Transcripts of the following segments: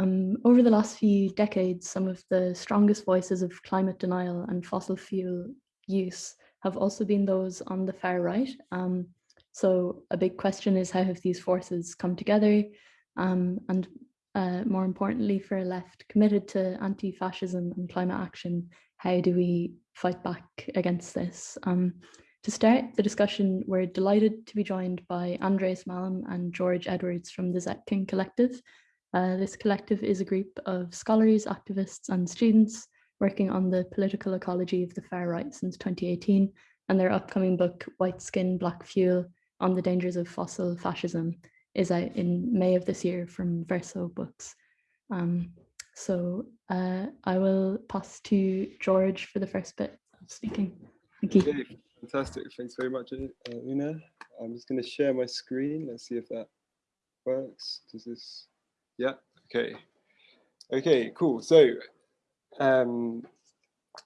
Um, over the last few decades, some of the strongest voices of climate denial and fossil fuel use have also been those on the far right. Um, so a big question is how have these forces come together? Um, and uh, more importantly, for a left committed to anti-fascism and climate action, how do we fight back against this? Um, to start the discussion, we're delighted to be joined by Andreas Malm and George Edwards from the Zetkin Collective. Uh, this collective is a group of scholars, activists and students working on the political ecology of the far right since 2018 and their upcoming book, White Skin, Black Fuel, on the dangers of fossil fascism is out in May of this year from Verso Books. Um, so uh, I will pass to George for the first bit of speaking. Thank you. Okay, fantastic. Thanks very much, uh, Una. I'm just going to share my screen. Let's see if that works. Does this? Yeah. Okay. Okay. Cool. So, um,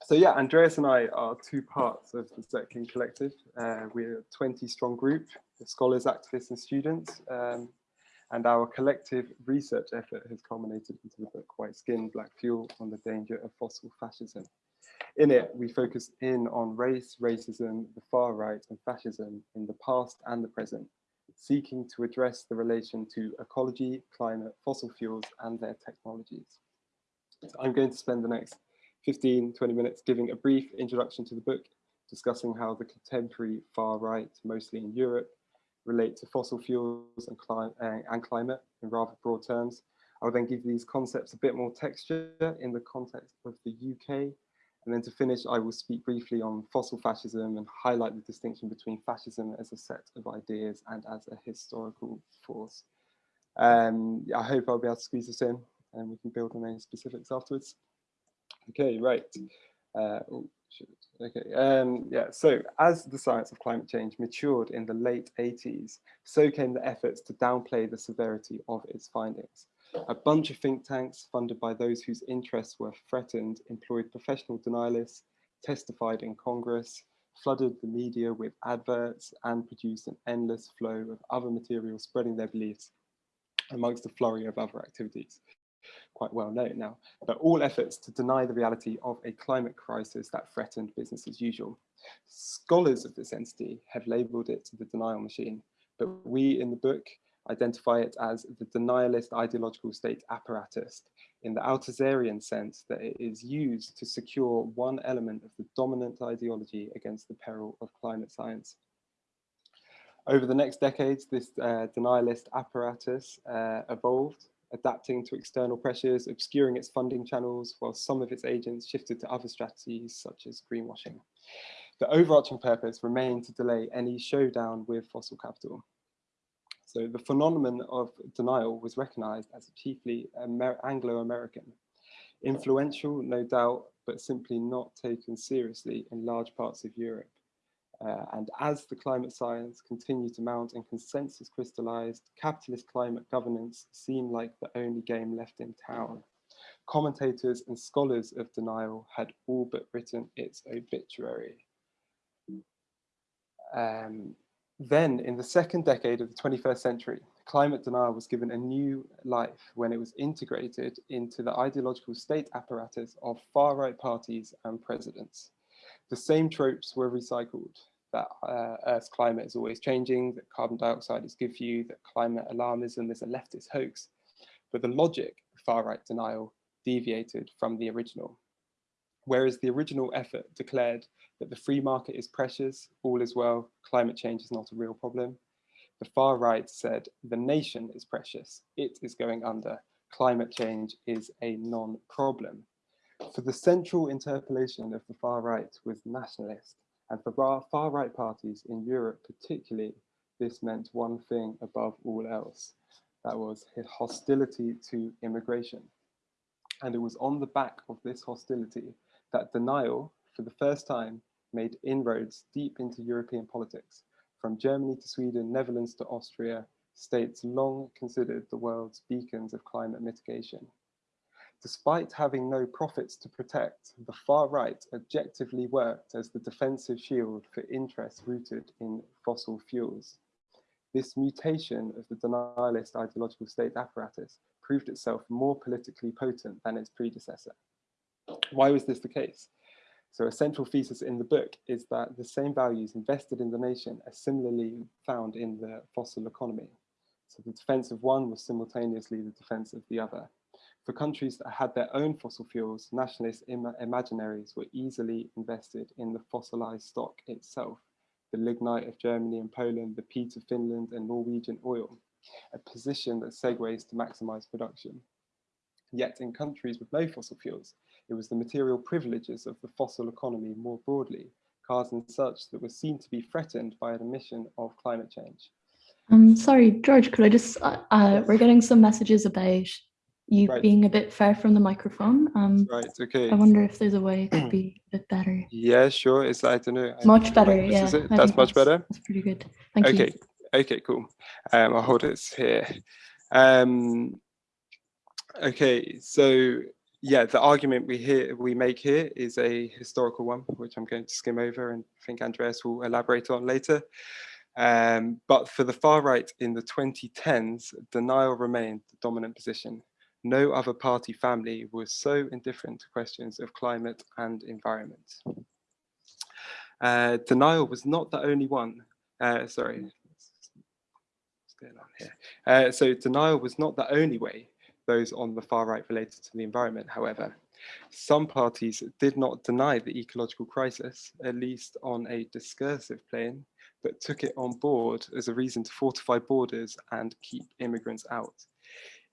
so yeah, Andreas and I are two parts of the Zetkin Collective. Uh, we're a 20 strong group of scholars, activists and students. Um, and our collective research effort has culminated into the book White Skin, Black Fuel on the Danger of Fossil Fascism. In it, we focus in on race, racism, the far right and fascism in the past and the present, seeking to address the relation to ecology, climate, fossil fuels and their technologies. So I'm going to spend the next 15, 20 minutes giving a brief introduction to the book, discussing how the contemporary far right, mostly in Europe, relate to fossil fuels and, cli uh, and climate in rather broad terms. I will then give these concepts a bit more texture in the context of the UK. And then to finish, I will speak briefly on fossil fascism and highlight the distinction between fascism as a set of ideas and as a historical force. Um, I hope I'll be able to squeeze this in and we can build on any specifics afterwards. Okay, right. Uh, oh, okay, um, yeah, so as the science of climate change matured in the late 80s, so came the efforts to downplay the severity of its findings. A bunch of think tanks funded by those whose interests were threatened employed professional denialists, testified in Congress, flooded the media with adverts and produced an endless flow of other material spreading their beliefs amongst a flurry of other activities quite well known now, but all efforts to deny the reality of a climate crisis that threatened business as usual. Scholars of this entity have labeled it the denial machine, but we in the book identify it as the denialist ideological state apparatus in the Althusserian sense that it is used to secure one element of the dominant ideology against the peril of climate science. Over the next decades, this uh, denialist apparatus uh, evolved adapting to external pressures, obscuring its funding channels, while some of its agents shifted to other strategies such as greenwashing. The overarching purpose remained to delay any showdown with fossil capital. So the phenomenon of denial was recognized as chiefly Anglo-American, influential, no doubt, but simply not taken seriously in large parts of Europe. Uh, and as the climate science continued to mount and consensus crystallized, capitalist climate governance seemed like the only game left in town. Commentators and scholars of denial had all but written its obituary. Um, then, in the second decade of the 21st century, climate denial was given a new life when it was integrated into the ideological state apparatus of far-right parties and presidents. The same tropes were recycled, that uh, Earth's climate is always changing, that carbon dioxide is good for you, that climate alarmism is a leftist hoax. But the logic of far-right denial deviated from the original. Whereas the original effort declared that the free market is precious, all is well, climate change is not a real problem, the far right said the nation is precious, it is going under, climate change is a non-problem. For the central interpolation of the far right was nationalist, and for far right parties in Europe particularly, this meant one thing above all else. That was hostility to immigration. And it was on the back of this hostility that denial, for the first time, made inroads deep into European politics. From Germany to Sweden, Netherlands to Austria, states long considered the world's beacons of climate mitigation. Despite having no profits to protect, the far right objectively worked as the defensive shield for interests rooted in fossil fuels. This mutation of the denialist ideological state apparatus proved itself more politically potent than its predecessor. Why was this the case? So a central thesis in the book is that the same values invested in the nation are similarly found in the fossil economy. So the defense of one was simultaneously the defense of the other. For countries that had their own fossil fuels, nationalist Im imaginaries were easily invested in the fossilized stock itself, the lignite of Germany and Poland, the peat of Finland and Norwegian oil, a position that segues to maximize production. Yet in countries with no fossil fuels, it was the material privileges of the fossil economy more broadly, cars and such that were seen to be threatened by an emission of climate change. Um, sorry, George, could I just, uh, uh, we're getting some messages about you Right. being a bit far from the microphone. Um, Right, okay. I wonder if there's a way it could be a bit better. Yeah, sure. It's, I don't know. Much better, yeah. is it? I That's much better. That's pretty good. Thank okay, you. okay, cool. Um, I'll hold it here. Um, okay, so yeah, the argument we hear we make here is a historical one, which I'm going to skim over and I think Andreas will elaborate on later. Um, but for the far right in the 2010s, denial remained the dominant position. No other party family was so indifferent to questions of climate and environment. Uh, denial was not the only one. Uh, sorry, going on here? Uh, so denial was not the only way those on the far right related to the environment, however. Some parties did not deny the ecological crisis, at least on a discursive plane, but took it on board as a reason to fortify borders and keep immigrants out.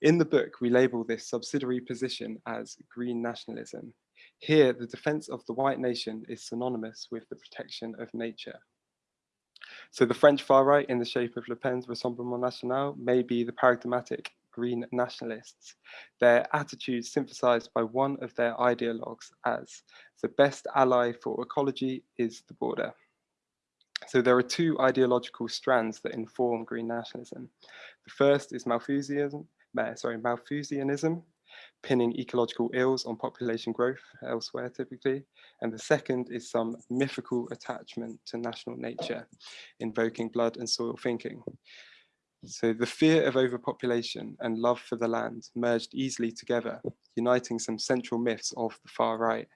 In the book, we label this subsidiary position as green nationalism. Here, the defense of the white nation is synonymous with the protection of nature. So the French far right in the shape of Le Pen's Rassemblement National may be the paradigmatic green nationalists. Their attitudes synthesized by one of their ideologues as the best ally for ecology is the border. So there are two ideological strands that inform green nationalism. The first is Malthusianism, sorry, Malthusianism, pinning ecological ills on population growth elsewhere typically. And the second is some mythical attachment to national nature, invoking blood and soil thinking. So the fear of overpopulation and love for the land merged easily together, uniting some central myths of the far right.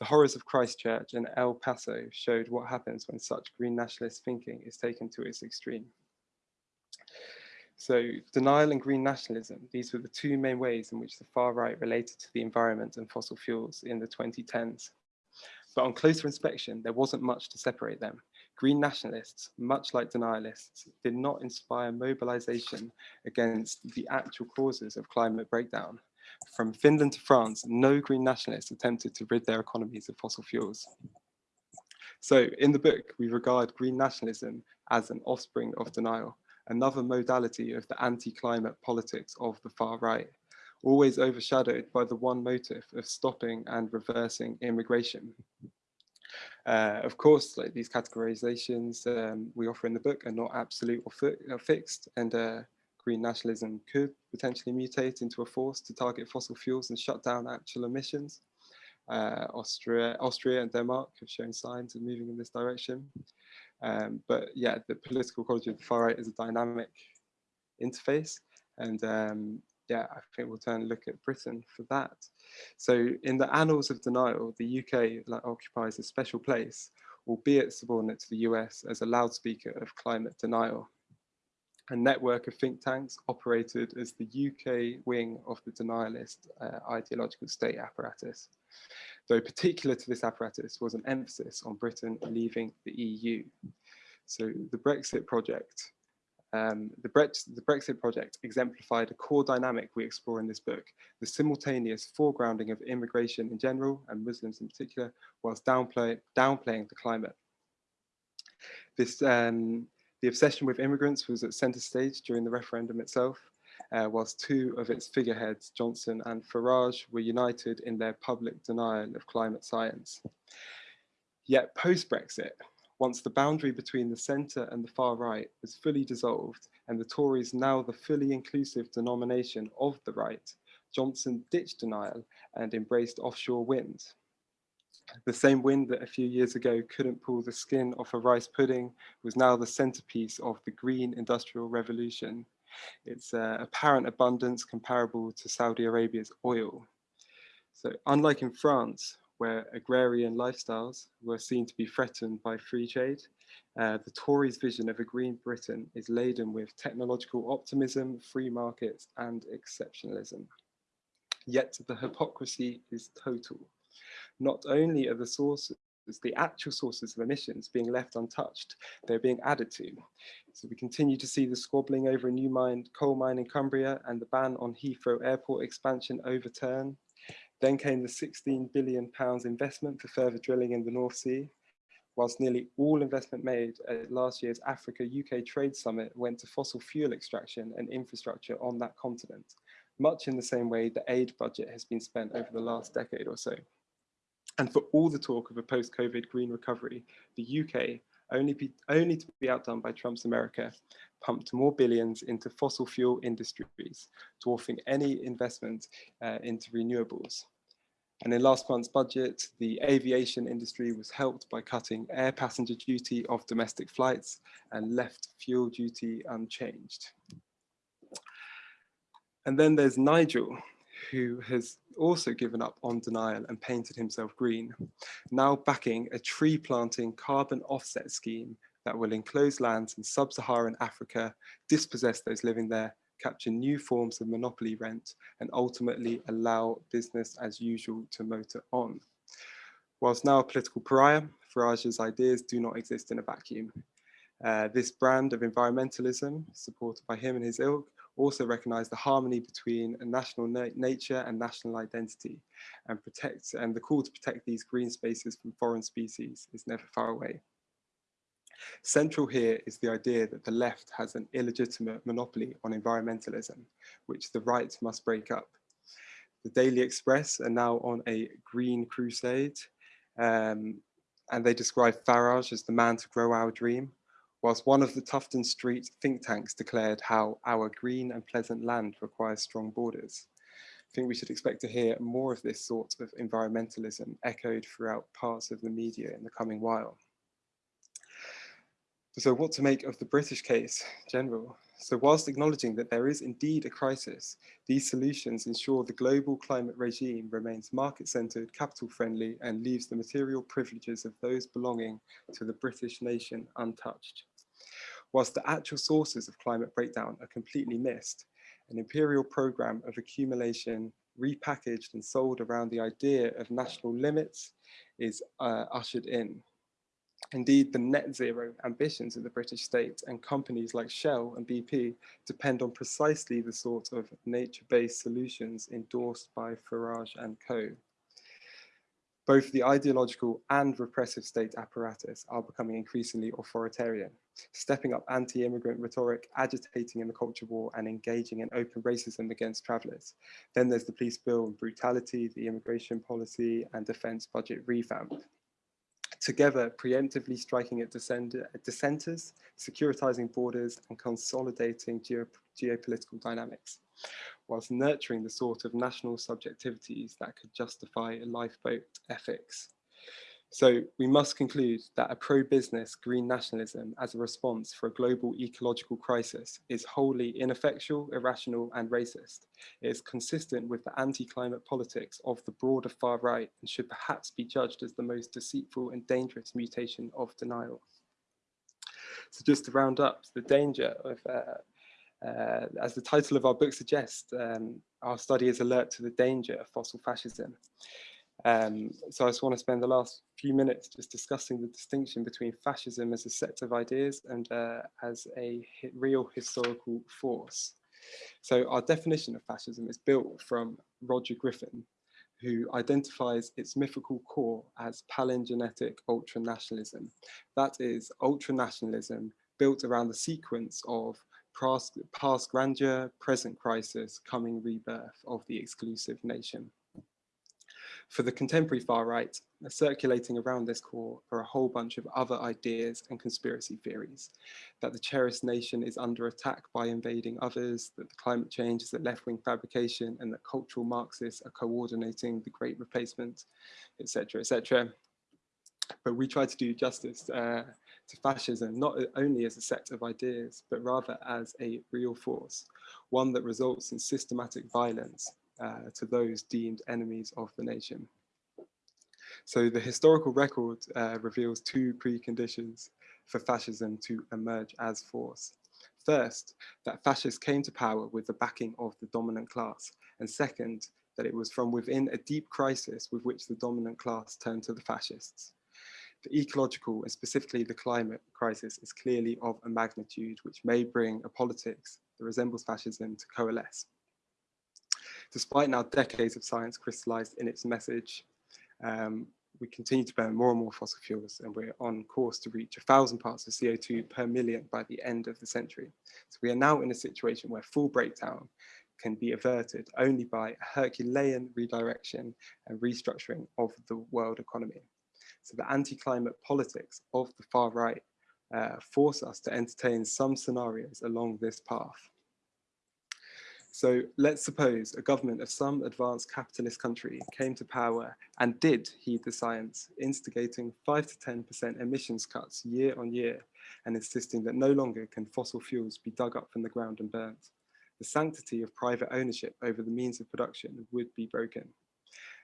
The horrors of Christchurch and El Paso showed what happens when such green nationalist thinking is taken to its extreme. So denial and green nationalism, these were the two main ways in which the far right related to the environment and fossil fuels in the 2010s. But on closer inspection, there wasn't much to separate them. Green nationalists, much like denialists, did not inspire mobilization against the actual causes of climate breakdown. From Finland to France, no green nationalists attempted to rid their economies of fossil fuels. So in the book, we regard green nationalism as an offspring of denial, another modality of the anti-climate politics of the far right, always overshadowed by the one motive of stopping and reversing immigration. Uh, of course, like these categorizations um, we offer in the book are not absolute or, fi or fixed, and uh, green nationalism could potentially mutate into a force to target fossil fuels and shut down actual emissions. Uh, Austria, Austria and Denmark have shown signs of moving in this direction. Um, but yeah, the political ecology of the far right is a dynamic interface. And um, yeah, I think we'll turn and look at Britain for that. So in the annals of denial, the UK like, occupies a special place, albeit subordinate to the US as a loudspeaker of climate denial. A network of think tanks operated as the UK wing of the denialist uh, ideological state apparatus. Though particular to this apparatus was an emphasis on Britain leaving the EU. So the Brexit project um, the, the, Brexit project exemplified a core dynamic we explore in this book, the simultaneous foregrounding of immigration in general and Muslims in particular, whilst downplay, downplaying the climate. This, um, the obsession with immigrants was at centre stage during the referendum itself, uh, whilst two of its figureheads, Johnson and Farage, were united in their public denial of climate science. Yet post-Brexit, once the boundary between the centre and the far right was fully dissolved and the Tories now the fully inclusive denomination of the right, Johnson ditched denial and embraced offshore wind. The same wind that a few years ago couldn't pull the skin off a rice pudding was now the centerpiece of the green industrial revolution. Its uh, apparent abundance comparable to Saudi Arabia's oil. So unlike in France, where agrarian lifestyles were seen to be threatened by free trade, uh, the Tories' vision of a green Britain is laden with technological optimism, free markets and exceptionalism. Yet the hypocrisy is total. Not only are the sources the actual sources of emissions being left untouched, they're being added to. So we continue to see the squabbling over a new mine, coal mine in Cumbria and the ban on Heathrow airport expansion overturned. Then came the 16 billion pounds investment for further drilling in the North Sea, whilst nearly all investment made at last year's Africa UK Trade Summit went to fossil fuel extraction and infrastructure on that continent, much in the same way the aid budget has been spent over the last decade or so. And for all the talk of a post-COVID green recovery, the UK, only, be, only to be outdone by Trump's America, pumped more billions into fossil fuel industries, dwarfing any investment uh, into renewables. And in last month's budget, the aviation industry was helped by cutting air passenger duty of domestic flights and left fuel duty unchanged. And then there's Nigel, who has also given up on denial and painted himself green, now backing a tree planting carbon offset scheme that will enclose lands in sub-Saharan Africa, dispossess those living there, capture new forms of monopoly rent, and ultimately allow business as usual to motor on. Whilst now a political pariah, Farage's ideas do not exist in a vacuum. Uh, this brand of environmentalism, supported by him and his ilk, also recognize the harmony between national na nature and national identity and protect and the call to protect these green spaces from foreign species is never far away. Central here is the idea that the left has an illegitimate monopoly on environmentalism, which the right must break up. The Daily Express are now on a green crusade, um, and they describe Farage as the man to grow our dream, whilst one of the Tufton Street think tanks declared how our green and pleasant land requires strong borders. I think we should expect to hear more of this sort of environmentalism echoed throughout parts of the media in the coming while. So what to make of the British case, General? So whilst acknowledging that there is indeed a crisis, these solutions ensure the global climate regime remains market-centred, capital-friendly and leaves the material privileges of those belonging to the British nation untouched. Whilst the actual sources of climate breakdown are completely missed, an imperial programme of accumulation repackaged and sold around the idea of national limits is uh, ushered in. Indeed, the net zero ambitions of the British state and companies like Shell and BP depend on precisely the sort of nature-based solutions endorsed by Farage and co. Both the ideological and repressive state apparatus are becoming increasingly authoritarian, stepping up anti-immigrant rhetoric, agitating in the culture war and engaging in open racism against travellers. Then there's the police bill and brutality, the immigration policy and defence budget revamp together preemptively striking at dissenters, securitizing borders and consolidating geo geopolitical dynamics, whilst nurturing the sort of national subjectivities that could justify a lifeboat ethics. So we must conclude that a pro-business green nationalism as a response for a global ecological crisis is wholly ineffectual, irrational and racist. It is consistent with the anti-climate politics of the broader far right and should perhaps be judged as the most deceitful and dangerous mutation of denial. So just to round up, the danger of uh, uh, as the title of our book suggests, um, our study is alert to the danger of fossil fascism. Um, so I just want to spend the last few minutes just discussing the distinction between fascism as a set of ideas and uh, as a real historical force. So our definition of fascism is built from Roger Griffin, who identifies its mythical core as palingenetic ultranationalism. That is ultranationalism built around the sequence of past, past grandeur, present crisis, coming rebirth of the exclusive nation. For the contemporary far right, circulating around this core are a whole bunch of other ideas and conspiracy theories, that the cherished nation is under attack by invading others, that the climate change is a left-wing fabrication, and that cultural Marxists are coordinating the great replacement, etc., etc. But we try to do justice uh, to fascism, not only as a set of ideas, but rather as a real force, one that results in systematic violence uh, to those deemed enemies of the nation. So the historical record uh, reveals two preconditions for fascism to emerge as force. First, that fascists came to power with the backing of the dominant class. And second, that it was from within a deep crisis with which the dominant class turned to the fascists. The ecological and specifically the climate crisis is clearly of a magnitude which may bring a politics that resembles fascism to coalesce. Despite now decades of science crystallized in its message, um, we continue to burn more and more fossil fuels and we're on course to reach a thousand parts of CO2 per million by the end of the century. So we are now in a situation where full breakdown can be averted only by a Herculean redirection and restructuring of the world economy. So the anti-climate politics of the far right uh, force us to entertain some scenarios along this path. So let's suppose a government of some advanced capitalist country came to power and did heed the science, instigating 5 to 10% emissions cuts year on year and insisting that no longer can fossil fuels be dug up from the ground and burnt. The sanctity of private ownership over the means of production would be broken.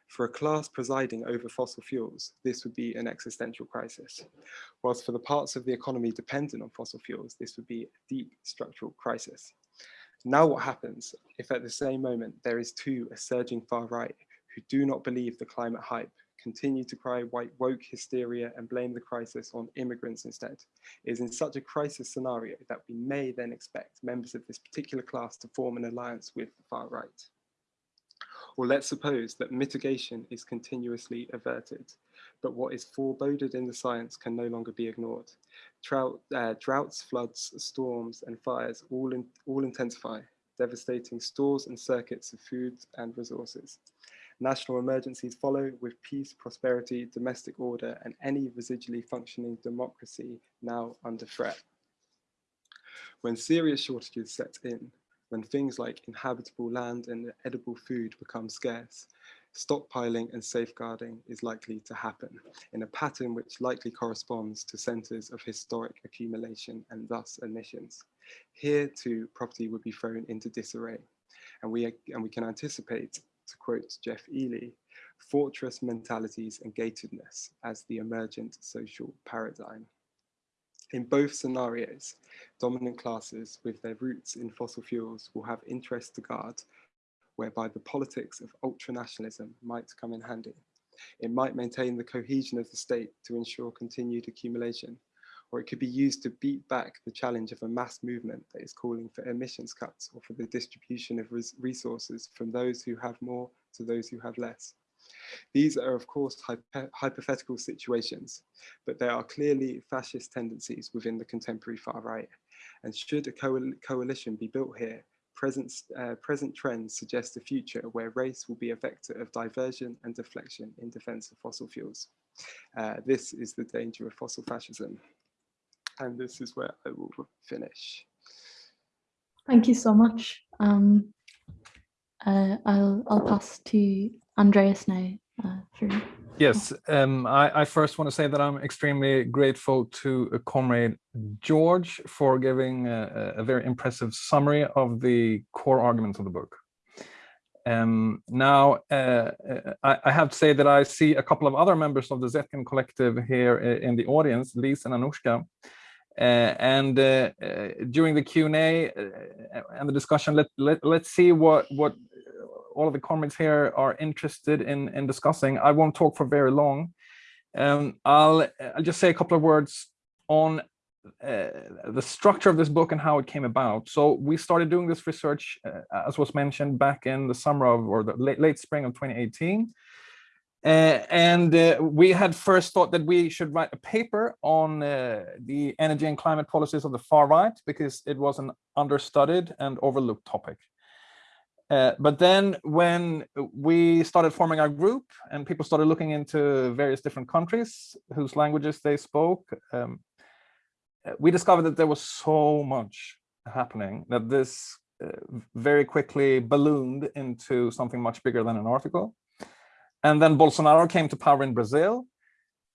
For a class presiding over fossil fuels, this would be an existential crisis. Whilst for the parts of the economy dependent on fossil fuels, this would be a deep structural crisis. Now what happens if at the same moment there is too a surging far right who do not believe the climate hype, continue to cry white woke hysteria and blame the crisis on immigrants instead? It is in such a crisis scenario that we may then expect members of this particular class to form an alliance with the far right. Or let's suppose that mitigation is continuously averted, but what is foreboded in the science can no longer be ignored. Trout, uh, droughts, floods, storms, and fires all, in, all intensify, devastating stores and circuits of food and resources. National emergencies follow with peace, prosperity, domestic order, and any residually functioning democracy now under threat. When serious shortages set in, when things like inhabitable land and edible food become scarce, stockpiling and safeguarding is likely to happen in a pattern which likely corresponds to centres of historic accumulation and thus emissions. Here too, property would be thrown into disarray. And we, and we can anticipate, to quote Geoff Eley, fortress mentalities and gatedness as the emergent social paradigm. In both scenarios, dominant classes with their roots in fossil fuels will have interests to guard whereby the politics of ultranationalism might come in handy. It might maintain the cohesion of the state to ensure continued accumulation, or it could be used to beat back the challenge of a mass movement that is calling for emissions cuts or for the distribution of res resources from those who have more to those who have less. These are, of course, hypo hypothetical situations, but there are clearly fascist tendencies within the contemporary far right. And should a coal coalition be built here, present, uh, present trends suggest a future where race will be a vector of diversion and deflection in defense of fossil fuels. Uh, this is the danger of fossil fascism. And this is where I will finish. Thank you so much. Um, uh, I'll, I'll pass to Andreas now uh, for Yes, um, I, I, first want to say that I'm extremely grateful to uh, Comrade George for giving a, a, very impressive summary of the core arguments of the book. Um, now, uh, uh I, I, have to say that I see a couple of other members of the Zetkin collective here uh, in the audience, Lise and Anushka. Uh, and uh, during the Q&A and the discussion, let, let, let's see what, what all of the comments here are interested in, in discussing. I won't talk for very long. Um, I'll, I'll just say a couple of words on uh, the structure of this book and how it came about. So we started doing this research, uh, as was mentioned, back in the summer of, or the late, late spring of 2018. Uh, and uh, we had first thought that we should write a paper on uh, the energy and climate policies of the far right because it was an understudied and overlooked topic. Uh, but then when we started forming our group and people started looking into various different countries whose languages they spoke, um, we discovered that there was so much happening that this uh, very quickly ballooned into something much bigger than an article. And then Bolsonaro came to power in Brazil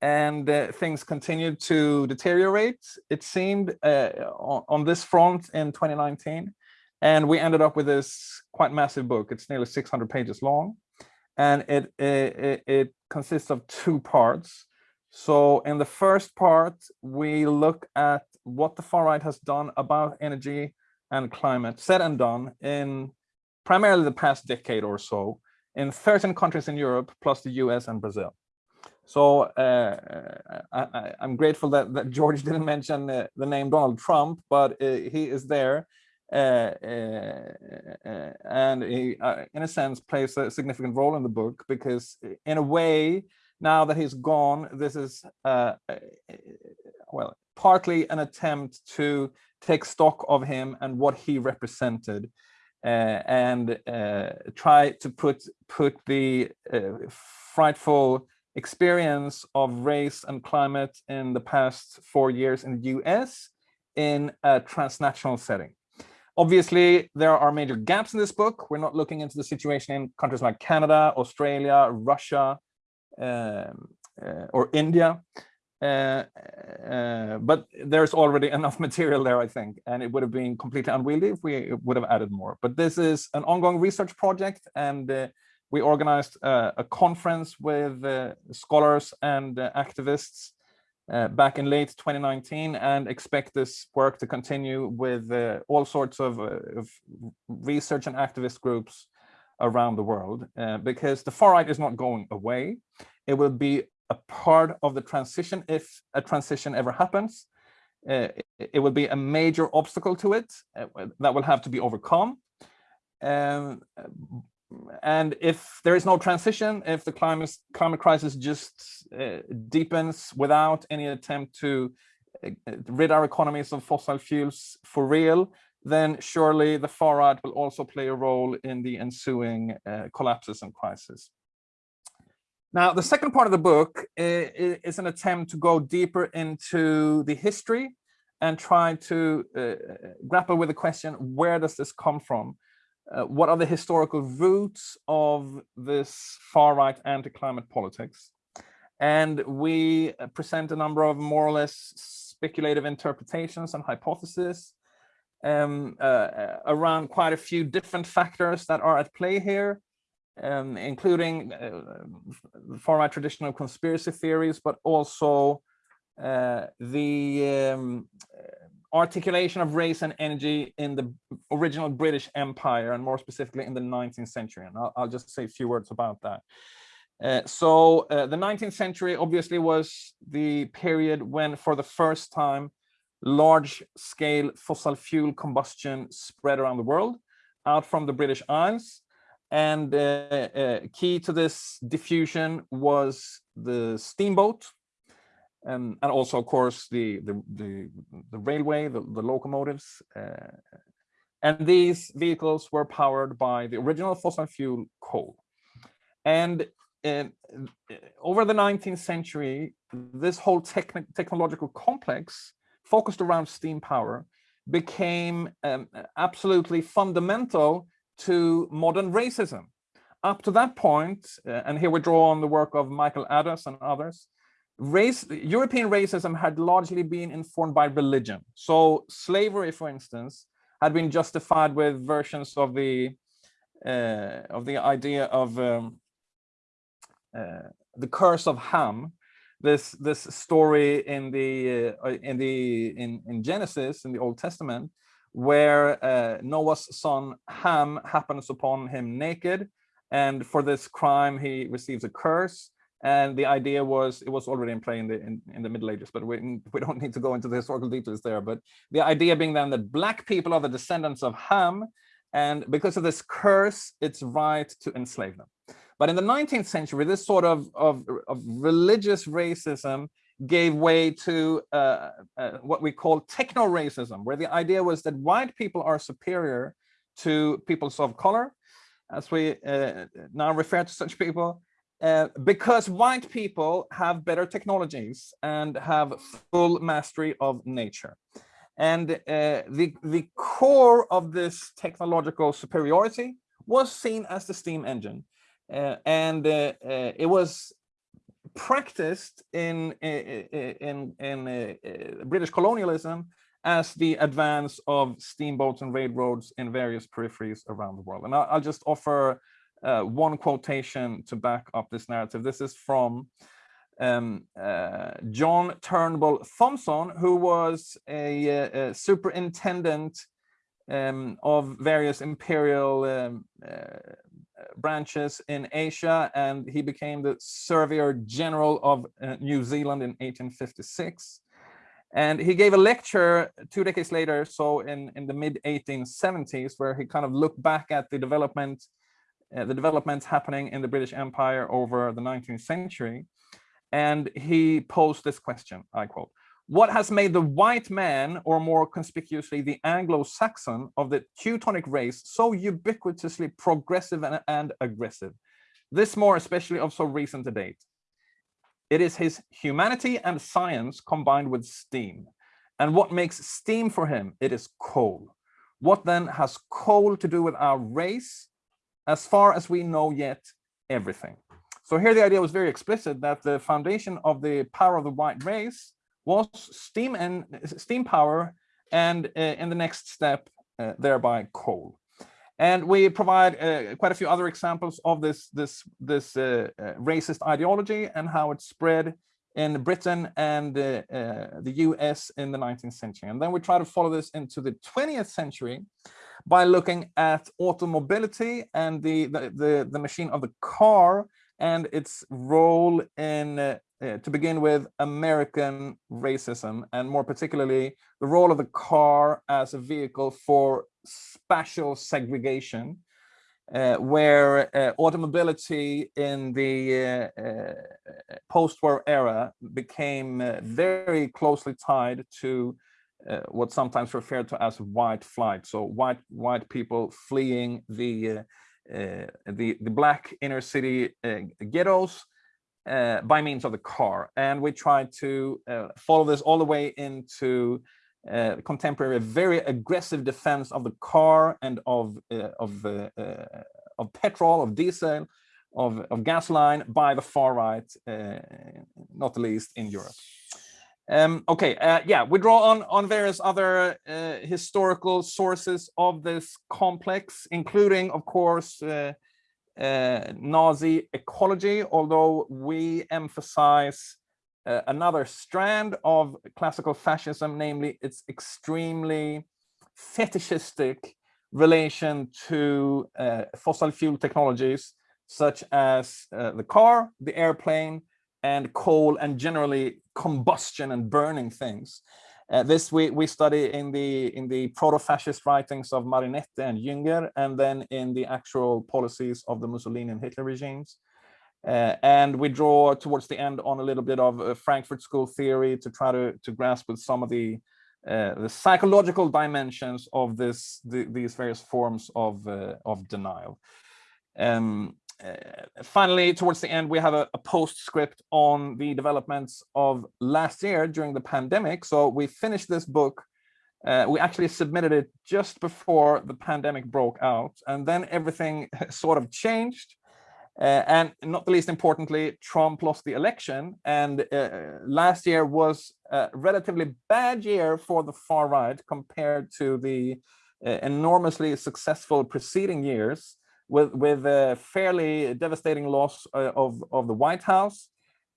and uh, things continued to deteriorate, it seemed, uh, on, on, this front in 2019. And we ended up with this quite massive book. It's nearly 600 pages long. And it, it, it consists of two parts. So in the first part, we look at what the far right has done about energy and climate, said and done in primarily the past decade or so in 13 countries in Europe, plus the US and Brazil. So uh, I, am grateful that, that, George didn't mention uh, the name Donald Trump, but uh, he is there. Uh, uh, uh, uh, and he, uh, in a sense, plays a significant role in the book because in a way, now that he's gone, this is, uh, well, partly an attempt to take stock of him and what he represented and try to put, put the frightful experience of race and climate in the past four years in the US in a transnational setting. Obviously, there are major gaps in this book. We're not looking into the situation in countries like Canada, Australia, Russia, um, uh, or India. Uh, uh, but there's already enough material there, I think, and it would have been completely unwieldy if we would have added more. But this is an ongoing research project, and uh, we organized uh, a conference with uh, scholars and activists uh, back in late 2019 and expect this work to continue with uh, all sorts of, uh, of, research and activist groups around the world because the far right is not going away. It will be a part of the transition if a transition ever happens. It, it will be a major obstacle to it that will have to be overcome. Um, and if there is no transition, if the climate climate crisis just uh, deepens without any attempt to uh, rid our economies of fossil fuels for real, then surely the far right will also play a role in the ensuing uh, collapses and crises. Now, the second part of the book is, is an attempt to go deeper into the history and try to uh, grapple with the question, where does this come from? Uh, what are the historical roots of this far-right anti-climate politics? And we uh, present a number of more or less speculative interpretations and hypotheses um, uh, uh, around quite a few different factors that are at play here, um, including uh, far-right traditional conspiracy theories, but also uh, the um, articulation of race and energy in the original British Empire and more specifically in the 19th century. And I'll, I'll just say a few words about that. Uh, so uh, the 19th century obviously was the period when for the first time large scale fossil fuel combustion spread around the world out from the British Isles. And uh, uh key to this diffusion was the steamboat, um, and also, of course, the the the, the railway, the, the locomotives, uh, and these vehicles were powered by the original fossil fuel coal. And uh, over the 19th century, this whole techn technological complex focused around steam power became um, absolutely fundamental to modern racism. Up to that point, uh, and here we draw on the work of Michael Adas and others, race European racism had largely been informed by religion. So slavery, for instance, had been justified with versions of the uh, of the idea of um, uh, the curse of Ham, this this story in the uh, in the in in Genesis in the Old Testament, where uh, Noah's son Ham happens upon him naked, and for this crime he receives a curse and the idea was it was already in play in the in, in, the middle ages but we, we don't need to go into the historical details there. But the idea being then that black people are the descendants of ham and because of this curse it's right to enslave them. But in the 19th century this sort of of, of religious racism gave way to uh, uh, what we call techno racism where the idea was that white people are superior to peoples of color as we uh, now refer to such people, uh, because white people have better technologies and have full mastery of nature. And uh, the, the core of this technological superiority was seen as the steam engine. Uh, and uh, uh, it was practiced in, in, in British colonialism as the advance of steamboats and railroads in various peripheries around the world. And I'll, I'll just offer uh, one quotation to back up this narrative. This is from um, uh, John Turnbull Thomson, who was a, a superintendent um, of various imperial um, uh, branches in Asia, and he became the Surveyor General of uh, New Zealand in 1856. And he gave a lecture two decades later, so in, in the mid 1870s, where he kind of looked back at the development uh, the developments happening in the British Empire over the 19th century. And he posed this question, I quote, what has made the white man, or more conspicuously the Anglo-Saxon of the Teutonic race, so ubiquitously progressive and, and aggressive? This more especially of so recent a date. It is his humanity and science combined with steam. And what makes steam for him? It is coal. What then has coal to do with our race? As far as we know yet, everything. So here the idea was very explicit that the foundation of the power of the white race was steam and steam power and uh, in the next step uh, thereby coal and we provide uh, quite a few other examples of this this this uh, uh, racist ideology and how it spread in Britain and uh, the US in the 19th century and then we try to follow this into the 20th century by looking at automobility and the, the, the, the machine of the car and its role in, uh, uh, to begin with, American racism, and more particularly, the role of the car as a vehicle for spatial segregation, uh, where uh, automobility in the uh, post-war era became very closely tied to uh, what's sometimes referred to as white flight. So white white people fleeing the uh, uh, the the black inner city uh, ghettos uh, by means of the car, and we try to uh, follow this all the way into uh, contemporary, very aggressive defense of the car and of of uh, of petrol, of diesel, of, of gasoline by the far right, not least in Europe. Um, okay, uh, yeah, we draw on, on various other uh, historical sources of this complex, including, of course, uh, uh Nazi ecology, although we emphasize uh, another strand of classical fascism, namely its extremely fetishistic relation to uh, fossil fuel technologies, such as the car, the airplane, and coal and generally combustion and burning things. Uh, this we, we study in the in the proto-fascist writings of Marinetti and Jünger, and then in the actual policies of the Mussolini and Hitler regimes. Uh, and we draw towards the end on a little bit of uh, Frankfurt School theory to try to, to grasp with some of the uh, the psychological dimensions of this the, these various forms of uh, of denial. Um, finally, towards the end, we have a, a, postscript on the developments of last year during the pandemic. So we finished this book. Uh, we actually submitted it just before the pandemic broke out, and then everything sort of changed. Uh, and not the least importantly, Trump lost the election, and uh, last year was a relatively bad year for the far right compared to the uh, enormously successful preceding years with with a fairly devastating loss uh, of of the White House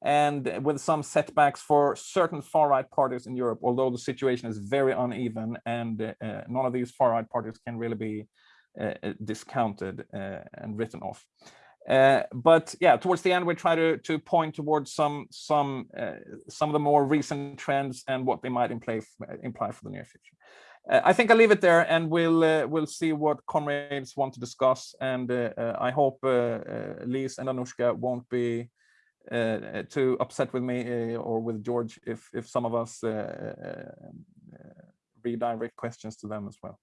and with some setbacks for certain far-right parties in Europe, although the situation is very uneven and uh, uh none of these far-right parties can really be uh, uh discounted uh, and written off. but yeah, towards the end, we try to to point towards some some some of the more recent trends and what they might imply imply for the near future. Uh, I think I'll leave it there and we'll uh, we'll see what comrades want to discuss. And uh, uh I hope uh, uh, Lise and Anushka won't be too upset with me or with George if if some of us redirect questions to them as well.